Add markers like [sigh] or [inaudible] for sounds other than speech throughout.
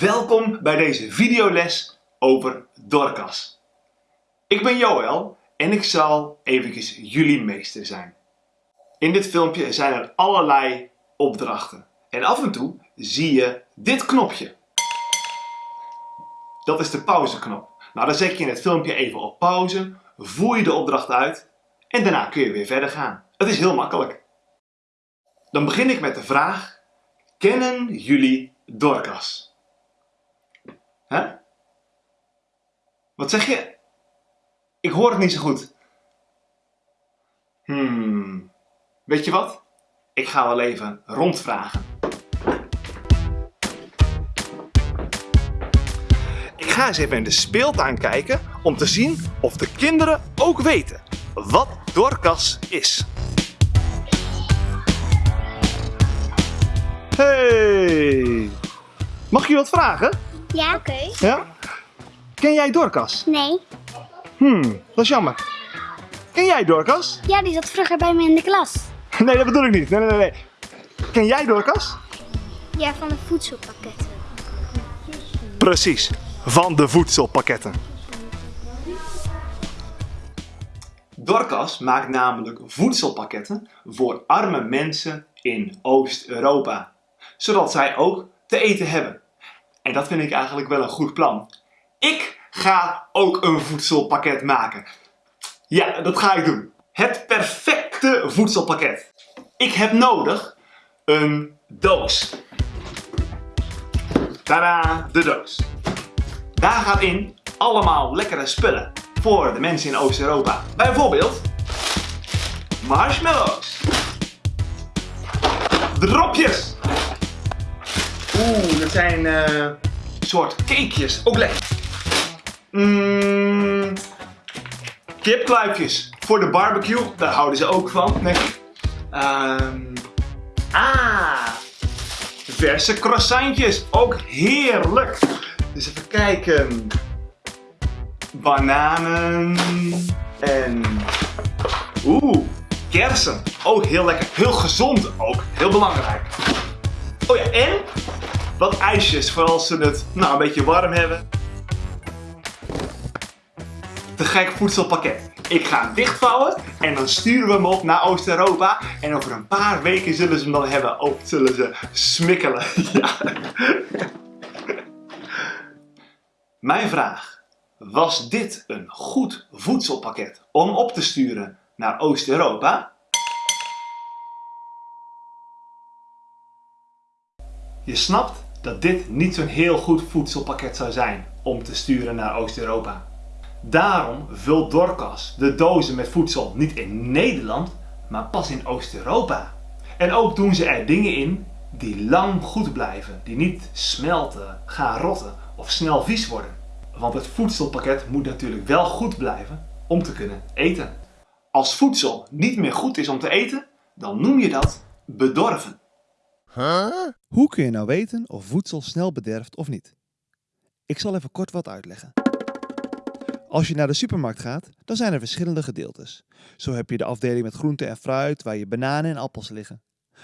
Welkom bij deze videoles over Dorcas. Ik ben Joël en ik zal eventjes jullie meester zijn. In dit filmpje zijn er allerlei opdrachten. En af en toe zie je dit knopje. Dat is de pauzeknop. Nou, dan zet je in het filmpje even op pauze, voer je de opdracht uit en daarna kun je weer verder gaan. Het is heel makkelijk. Dan begin ik met de vraag, kennen jullie Dorcas? Hè? Wat zeg je? Ik hoor het niet zo goed. Hmm, weet je wat? Ik ga wel even rondvragen. Ik ga eens even in de speeltuin kijken om te zien of de kinderen ook weten wat Dorcas is. Hey! Mag je wat vragen? Ja, oké. Ja? Ken jij Dorcas? Nee. Hmm, dat is jammer. Ken jij Dorcas? Ja, die zat vroeger bij me in de klas. [laughs] Nee, dat bedoel ik niet. Nee, nee, nee. nee. Ken jij Dorcas? Ja, van de voedselpakketten. Precies, van de voedselpakketten. Dorcas maakt namelijk voedselpakketten voor arme mensen in Oost-Europa, zodat zij ook te eten hebben. En dat vind ik eigenlijk wel een goed plan. Ik ga ook een voedselpakket maken. Ja, dat ga ik doen. Het perfecte voedselpakket. Ik heb nodig een doos. Tada, de doos. Daar gaat in allemaal lekkere spullen voor de mensen in Oost-Europa. Bijvoorbeeld marshmallows. Dropjes. Oeh, dat zijn eh soort cakejes. Ook lekker. Mm, kipkluifjes voor de barbecue. Daar houden ze ook van. Nee. Ehm, ah, verse croissantjes. Ook heerlijk. Dus even kijken. Bananen. En... Oeh, kersen. Ook heel lekker. Heel gezond ook. Heel belangrijk. Oh ja, en wat ijsjes voor als ze het nou, een beetje warm hebben. Te gek voedselpakket. Ik ga hem dichtvouwen en dan sturen we hem op naar Oost-Europa. En over een paar weken zullen ze hem dan hebben. Oh, zullen ze smikkelen. [laughs] Mijn vraag. Was dit een goed voedselpakket om op te sturen naar Oost-Europa? Je snapt dat dit niet zo'n heel goed voedselpakket zou zijn om te sturen naar Oost-Europa. Daarom vult Dorcas de dozen met voedsel niet in Nederland, maar pas in Oost-Europa. En ook doen ze er dingen in die lang goed blijven, die niet smelten, gaan rotten of snel vies worden. Want het voedselpakket moet natuurlijk wel goed blijven om te kunnen eten. Als voedsel niet meer goed is om te eten, dan noem je dat bedorven. Hoe kun je nou weten of voedsel snel bederft of niet? Ik zal even kort wat uitleggen. Als je naar de supermarkt gaat, dan zijn er verschillende gedeeltes. Zo heb je de afdeling met groente en fruit, waar je bananen en appels liggen.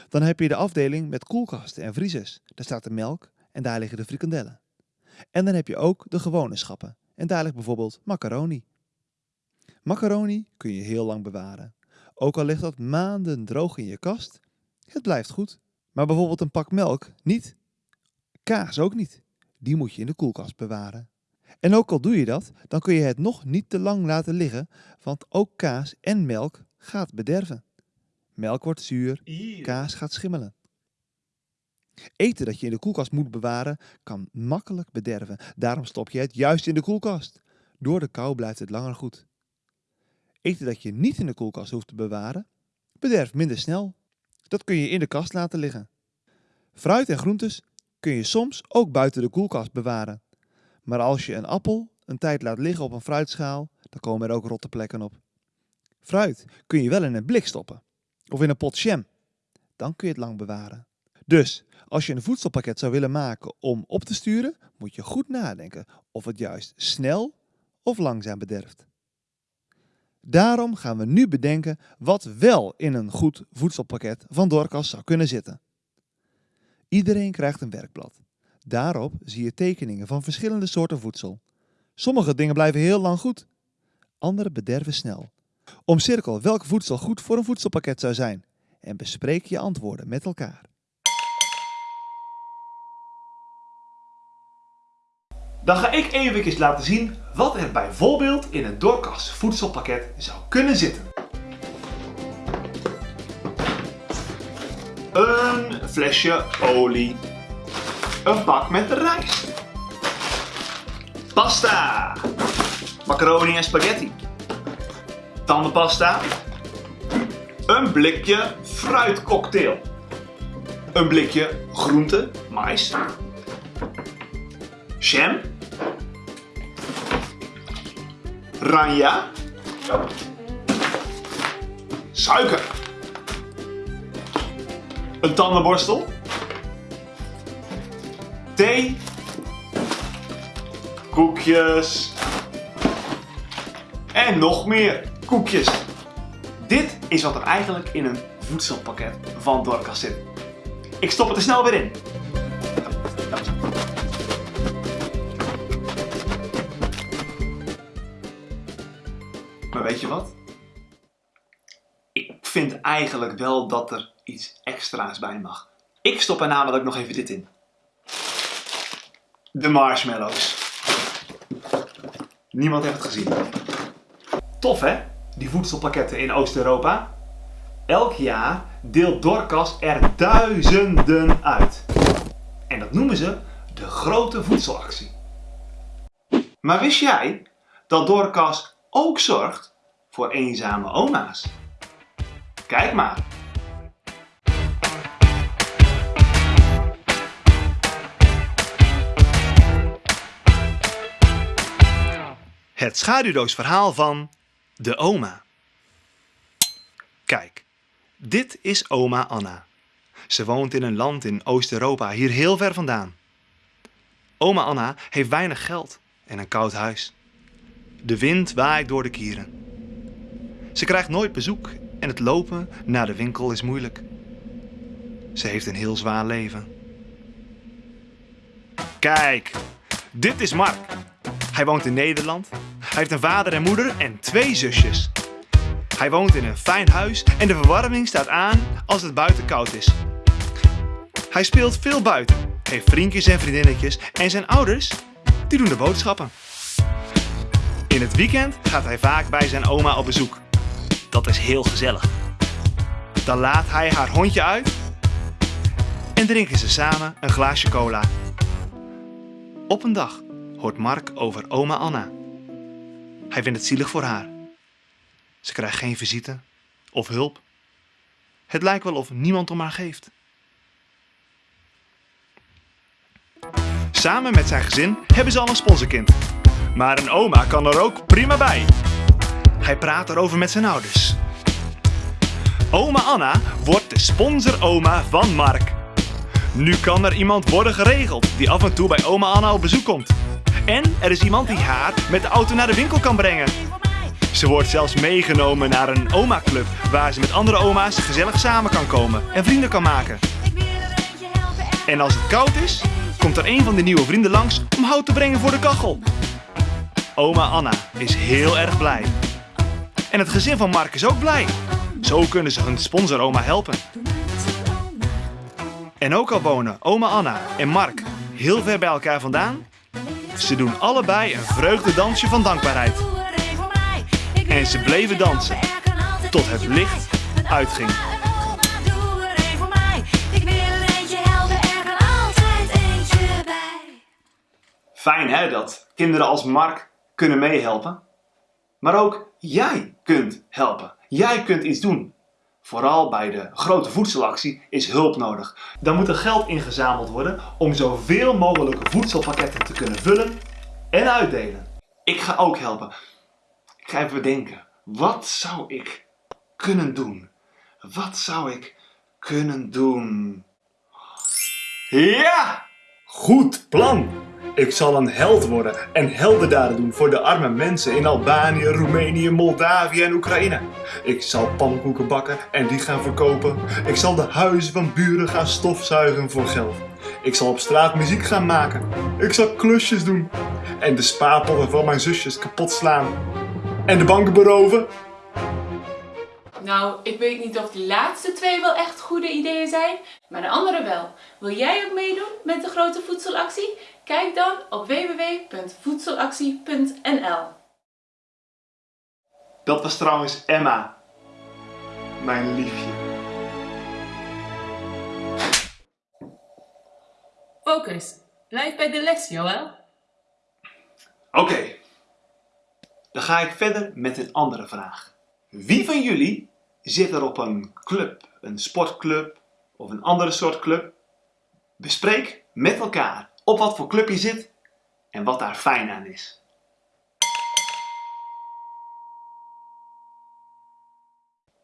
Dan heb je de afdeling met koelkasten en vriezers. Daar staat de melk en daar liggen de frikandellen. En dan heb je ook de gewone schappen. En daar ligt bijvoorbeeld macaroni. Macaroni kun je heel lang bewaren. Ook al ligt dat maanden droog in je kast, het blijft goed. Maar bijvoorbeeld een pak melk niet. Kaas ook niet. Die moet je in de koelkast bewaren. En ook al doe je dat, dan kun je het nog niet te lang laten liggen, want ook kaas en melk gaat bederven. Melk wordt zuur, kaas gaat schimmelen. Eten dat je in de koelkast moet bewaren kan makkelijk bederven. Daarom stop je het juist in de koelkast. Door de kou blijft het langer goed. Eten dat je niet in de koelkast hoeft te bewaren, bederft minder snel. Dat kun je in de kast laten liggen. Fruit en groentes kun je soms ook buiten de koelkast bewaren. Maar als je een appel een tijd laat liggen op een fruitschaal, dan komen er ook rotte plekken op. Fruit kun je wel in een blik stoppen of in een pot jam. Dan kun je het lang bewaren. Dus als je een voedselpakket zou willen maken om op te sturen, moet je goed nadenken of het juist snel of langzaam bederft. Daarom gaan we nu bedenken wat wel in een goed voedselpakket van Dorcas zou kunnen zitten. Iedereen krijgt een werkblad. Daarop zie je tekeningen van verschillende soorten voedsel. Sommige dingen blijven heel lang goed, andere bederven snel. Omcirkel welk voedsel goed voor een voedselpakket zou zijn en bespreek je antwoorden met elkaar. Dan ga ik even laten zien wat er bijvoorbeeld in een Dorcas voedselpakket zou kunnen zitten. Een flesje olie. Een bak met rijst. Pasta. Macaroni en spaghetti. Tandenpasta. Een blikje fruitcocktail. Een blikje groente, mais. Jam. Ranja. Suiker. Een tandenborstel. Thee. Koekjes. En nog meer koekjes. Dit is wat er eigenlijk in een voedselpakket van Dorcas zit. Ik stop het er snel weer in. Eigenlijk wel dat er iets extra's bij mag. Ik stop er namelijk nog even dit in. De marshmallows. Niemand heeft het gezien. Tof hè, die voedselpakketten in Oost-Europa? Elk jaar deelt Dorcas er duizenden uit. En dat noemen ze de grote voedselactie. Maar wist jij dat Dorcas ook zorgt voor eenzame oma's? Kijk maar. Het schaduwdoosverhaal van de oma. Kijk, dit is oma Anna. Ze woont in een land in Oost-Europa, hier heel ver vandaan. Oma Anna heeft weinig geld en een koud huis. De wind waait door de kieren. Ze krijgt nooit bezoek en het lopen naar de winkel is moeilijk. Ze heeft een heel zwaar leven. Kijk, dit is Mark. Hij woont in Nederland. Hij heeft een vader en moeder en twee zusjes. Hij woont in een fijn huis en de verwarming staat aan als het buiten koud is. Hij speelt veel buiten, heeft vriendjes en vriendinnetjes en zijn ouders, die doen de boodschappen. In het weekend gaat hij vaak bij zijn oma op bezoek. Dat is heel gezellig. Dan laat hij haar hondje uit en drinken ze samen een glaasje cola. Op een dag hoort Mark over oma Anna. Hij vindt het zielig voor haar. Ze krijgt geen visite of hulp. Het lijkt wel of niemand om haar geeft. Samen met zijn gezin hebben ze al een sponsorkind. Maar een oma kan er ook prima bij. Hij praat erover met zijn ouders. Oma Anna wordt de sponsoroma van Mark. Nu kan er iemand worden geregeld die af en toe bij oma Anna op bezoek komt. En er is iemand die haar met de auto naar de winkel kan brengen. Ze wordt zelfs meegenomen naar een oma-club waar ze met andere oma's gezellig samen kan komen en vrienden kan maken. En als het koud is, komt er een van de nieuwe vrienden langs om hout te brengen voor de kachel. Oma Anna is heel erg blij. En het gezin van Mark is ook blij. Zo kunnen ze hun sponsoroma helpen. En ook al wonen oma Anna en Mark heel ver bij elkaar vandaan, ze doen allebei een vreugdedansje van dankbaarheid. En ze bleven dansen tot het licht uitging. Fijn hè, dat kinderen als Mark kunnen meehelpen. Maar ook jij kunt helpen. Jij kunt iets doen. Vooral bij de grote voedselactie is hulp nodig. Dan moet er geld ingezameld worden om zoveel mogelijke voedselpakketten te kunnen vullen en uitdelen. Ik ga ook helpen. Ik ga even bedenken. Wat zou ik kunnen doen? Wat zou ik kunnen doen? Ja! Goed plan! Ik zal een held worden en heldendaden doen voor de arme mensen in Albanië, Roemenië, Moldavië en Oekraïne. Ik zal pannenkoeken bakken en die gaan verkopen. Ik zal de huizen van buren gaan stofzuigen voor geld. Ik zal op straat muziek gaan maken. Ik zal klusjes doen. En de spaarpotten van mijn zusjes kapot slaan. En de banken beroven. Nou, ik weet niet of die laatste twee wel echt goede ideeën zijn, maar de andere wel. Wil jij ook meedoen met de grote voedselactie? Kijk dan op www.voedselactie.nl. Dat was trouwens Emma. Mijn liefje. Focus. Blijf bij de les, Joël. Oké. Dan ga ik verder met een andere vraag. Wie van jullie zit er op een club, een sportclub of een andere soort club? Bespreek met elkaar op wat voor club je zit en wat daar fijn aan is.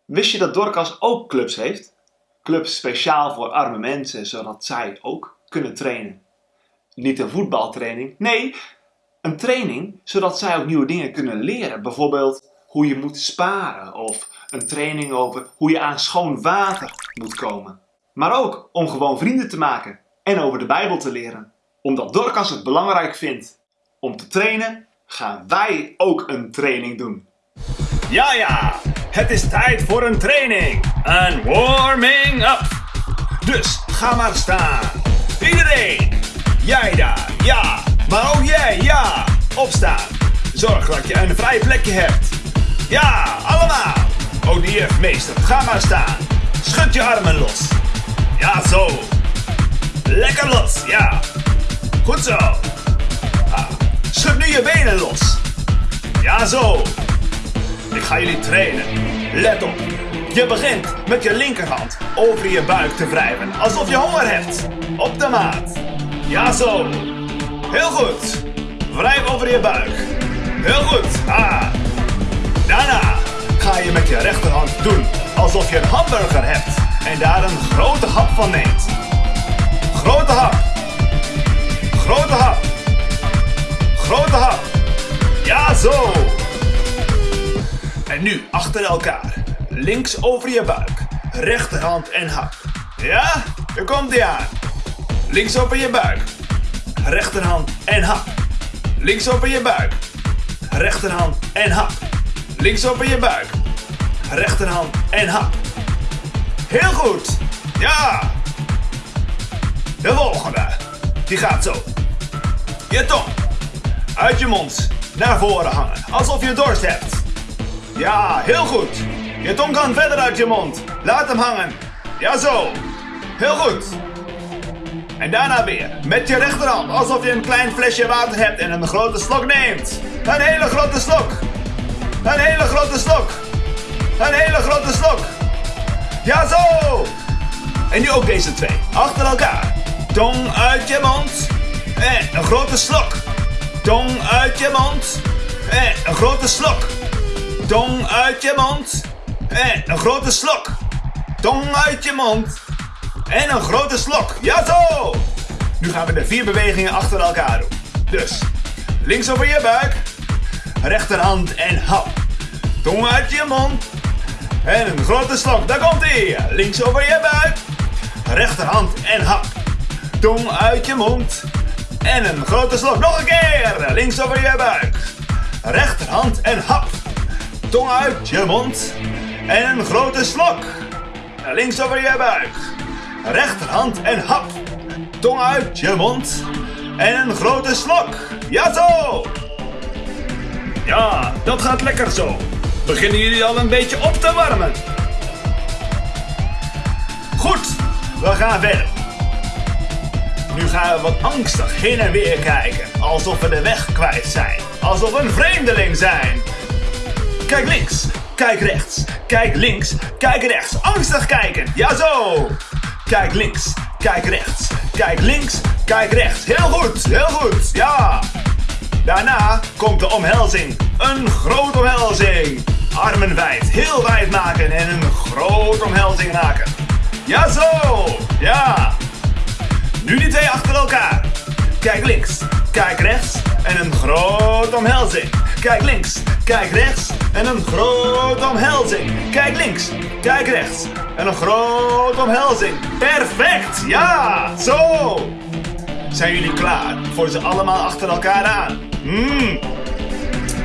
Wist je dat Dorcas ook clubs heeft? Clubs speciaal voor arme mensen, zodat zij ook kunnen trainen. Niet een voetbaltraining, nee, een training zodat zij ook nieuwe dingen kunnen leren. Bijvoorbeeld hoe je moet sparen of een training over hoe je aan schoon water moet komen. Maar ook om gewoon vrienden te maken en over de Bijbel te leren. Omdat Dorcas het belangrijk vindt om te trainen, gaan wij ook een training doen. Ja, ja, het is tijd voor een training. Een warming up. Dus ga maar staan. Iedereen. Jij daar, ja. Maar ook jij, ja. Opstaan. Zorg dat je een vrij plekje hebt. Ja, allemaal. Ook de jufmeester, ga maar staan. Schud je armen los. Ja, zo. Lekker los, ja. Goed zo. Ah, schud nu je benen los. Ja, zo. Ik ga jullie trainen. Let op. Je begint met je linkerhand over je buik te wrijven, alsof je honger hebt. Op de maat. Ja, zo. Heel goed. Wrijf over je buik. Heel goed. Ah. Daarna ga je met je rechterhand doen alsof je een hamburger hebt en daar een grote hap van neemt. Grote hap. Grote hap. Grote hap. Ja, zo. En nu achter elkaar. Links over je buik. Rechterhand en hap. Ja? Er komt ie aan. Links over je buik. Rechterhand en hap. Links over je buik. Rechterhand en hap. Links over je buik. Rechterhand en hap. Heel goed. Ja. De volgende. Die gaat zo. Je tong. Uit je mond. Naar voren hangen. Alsof je dorst hebt. Ja, heel goed. Je tong kan verder uit je mond. Laat hem hangen. Ja, zo. Heel goed. En daarna weer. Met je rechterhand. Alsof je een klein flesje water hebt en een grote slok neemt. Een hele grote slok. Een hele grote slok. Een hele grote slok. Ja, zo. En nu ook deze twee. Achter elkaar. Tong uit je mond. En een grote slok. Tong uit je mond. En een grote slok. Tong uit je mond. En een grote slok. Tong uit je mond. En een grote slok. Ja zo! Nu gaan we de vier bewegingen achter elkaar doen. Dus, links over je buik. Rechterhand en hap. Tong uit je mond. En een grote slok. Daar komt ie. Links over je buik. Rechterhand en hap. Tong uit je mond. En een grote slok. Nog een keer. Links over je buik. Rechterhand en hap. Tong uit je mond. En een grote slok. Links over je buik. Rechterhand en hap. Tong uit je mond. En een grote slok. Ja zo. Ja, dat gaat lekker zo. Beginnen jullie al een beetje op te warmen? Goed, we gaan verder. Nu gaan we wat angstig heen en weer kijken. Alsof we de weg kwijt zijn. Alsof we een vreemdeling zijn. Kijk links, kijk rechts, kijk links, kijk rechts. Angstig kijken, ja zo. Kijk links, kijk rechts, kijk links, kijk rechts. Heel goed, heel goed, ja. Daarna komt de omhelzing. Een grote omhelzing. Armen wijd, heel wijd maken en een grote omhelzing maken. Ja zo, ja. Nu die twee achter elkaar. Kijk links, kijk rechts en een grote omhelzing. Kijk links, kijk rechts en een grote omhelzing. Kijk links, kijk rechts en een grote omhelzing. Perfect, ja, zo. Zijn jullie klaar voor ze allemaal achter elkaar aan? Mmm.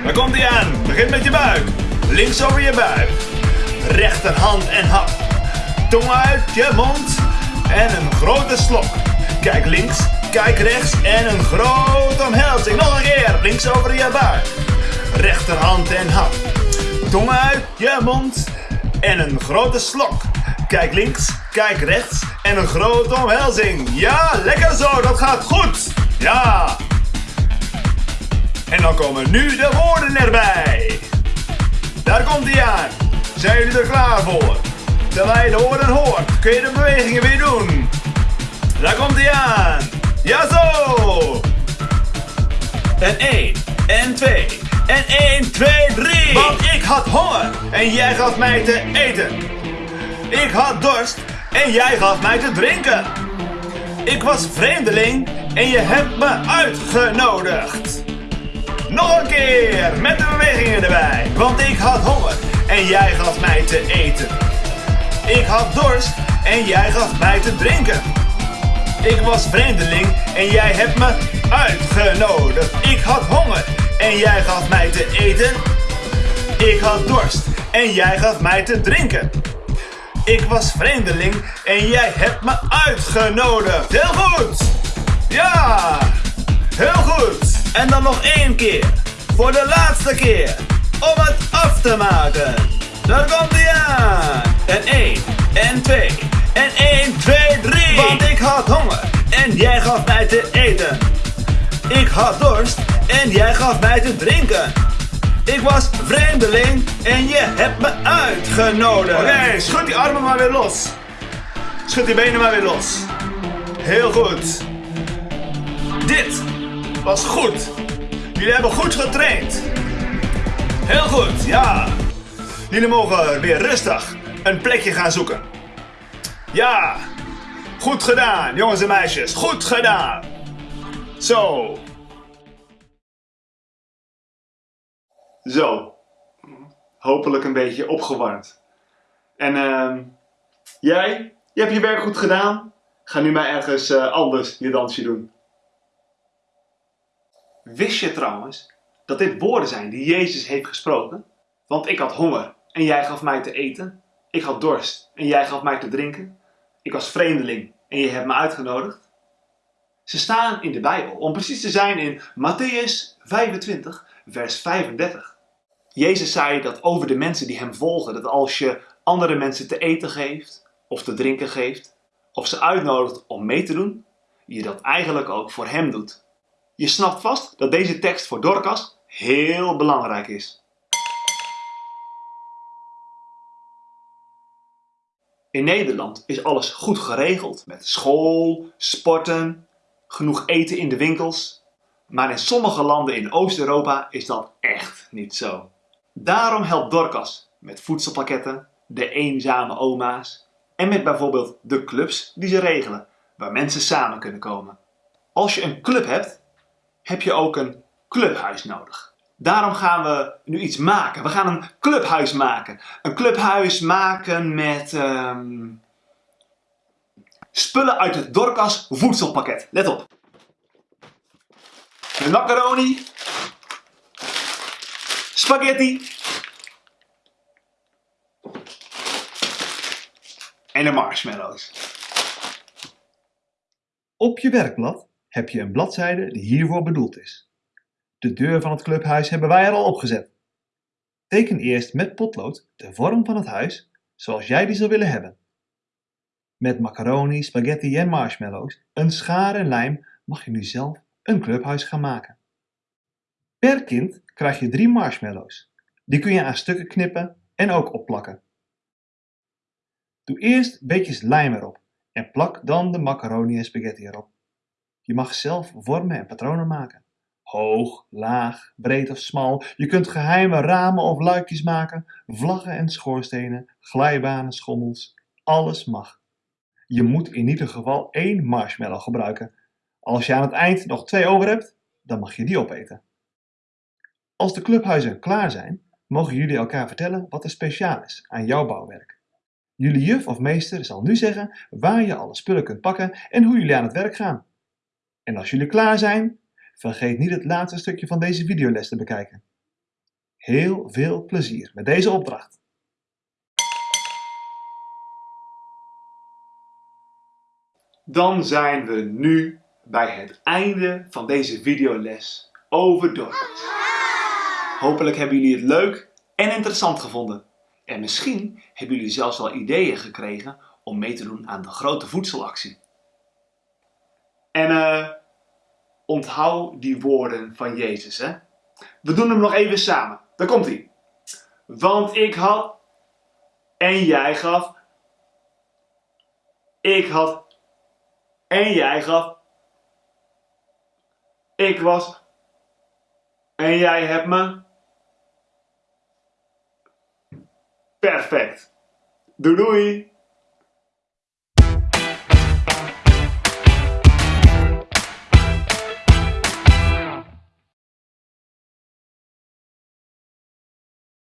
Daar komt hij aan. Begin met je buik. Links over je buik. Rechterhand en hap. Tong uit je mond. En een grote slok. Kijk links, kijk rechts en een grote omhelzing. Nog een keer. Links over je buik. Rechterhand en hap. Tong uit je mond. En een grote slok. Kijk links, kijk rechts en een grote omhelzing. Ja, lekker zo, dat gaat goed. Ja. En dan komen nu de woorden erbij. Daar komt hij aan. Zijn jullie er klaar voor? Terwijl je de woorden hoort, kun je de bewegingen weer doen. Daar komt hij aan. Ja zo. En 1, en 2, en 1, 2, 3. Want ik had honger en jij gaf mij te eten. Ik had dorst en jij gaf mij te drinken. Ik was vreemdeling en je hebt me uitgenodigd. Nog een keer met de bewegingen erbij. Want ik had honger en jij gaf mij te eten. Ik had dorst en jij gaf mij te drinken. Ik was vreemdeling en jij hebt me uitgenodigd. Ik had honger en jij gaf mij te eten. Ik had dorst en jij gaf mij te drinken. Ik was vreemdeling en jij hebt me uitgenodigd. Heel goed! Ja! Heel goed! En dan nog één keer. Voor de laatste keer. Om het af te maken. Daar komt hij aan. En 1, en 2, en 1, 2, 3. Want ik had honger en jij gaf mij te eten. Ik had dorst en jij gaf mij te drinken. Ik was vreemdeling en je hebt me uitgenodigd. Oké, schud die armen maar weer los. Schud die benen maar weer los. Heel goed. Dit was goed. Jullie hebben goed getraind. Heel goed, ja. Jullie mogen weer rustig een plekje gaan zoeken. Ja, goed gedaan, jongens en meisjes. Goed gedaan. Zo. Zo. Hopelijk een beetje opgewarmd. En ehm jij? Je hebt je werk goed gedaan. Ga nu maar ergens eh, anders je dansje doen. Wist je trouwens dat dit woorden zijn die Jezus heeft gesproken? Want ik had honger en jij gaf mij te eten. Ik had dorst en jij gaf mij te drinken. Ik was vreemdeling en je hebt me uitgenodigd. Ze staan in de Bijbel, om precies te zijn in Matthäus 25, vers 35. Jezus zei dat over de mensen die hem volgen, dat als je andere mensen te eten geeft of te drinken geeft, of ze uitnodigt om mee te doen, je dat eigenlijk ook voor hem doet. Je snapt vast dat deze tekst voor Dorcas heel belangrijk is. In Nederland is alles goed geregeld met school, sporten, genoeg eten in de winkels. Maar in sommige landen in Oost-Europa is dat echt niet zo. Daarom helpt Dorcas met voedselpakketten, de eenzame oma's en met bijvoorbeeld de clubs die ze regelen, waar mensen samen kunnen komen. Als je een club hebt, heb je ook een clubhuis nodig. Daarom gaan we nu iets maken. We gaan een clubhuis maken. Een clubhuis maken met ehm, spullen uit het Dorcas voedselpakket. Let op. Met macaroni, spaghetti en de marshmallows. Op je werkblad heb je een bladzijde die hiervoor bedoeld is. De deur van het clubhuis hebben wij er al opgezet. Teken eerst met potlood de vorm van het huis zoals jij die zou willen hebben. Met macaroni, spaghetti en marshmallows, een schaar en lijm mag je nu zelf een clubhuis gaan maken. Per kind krijg je drie marshmallows. Die kun je aan stukken knippen en ook opplakken. Doe eerst beetjes lijm erop en plak dan de macaroni en spaghetti erop. Je mag zelf vormen en patronen maken. Hoog, laag, breed of smal. Je kunt geheime ramen of luikjes maken, vlaggen en schoorstenen, glijbanen, schommels. Alles mag. Je moet in ieder geval één marshmallow gebruiken. Als je aan het eind nog twee over hebt, dan mag je die opeten. Als de clubhuizen klaar zijn, mogen jullie elkaar vertellen wat er speciaal is aan jouw bouwwerk. Jullie juf of meester zal nu zeggen waar je alle spullen kunt pakken en hoe jullie aan het werk gaan. En als jullie klaar zijn, vergeet niet het laatste stukje van deze videoles te bekijken. Heel veel plezier met deze opdracht. Dan zijn we nu bij het einde van deze videoles over Dorcas. Hopelijk hebben jullie het leuk en interessant gevonden. En misschien hebben jullie zelfs wel ideeën gekregen om mee te doen aan de grote voedselactie. En eh, onthoud die woorden van Jezus, hè. We doen hem nog even samen. Daar komt hij. Want ik had en jij gaf. Ik had en jij gaf. Ik was en jij hebt me. Perfect. Doei doei.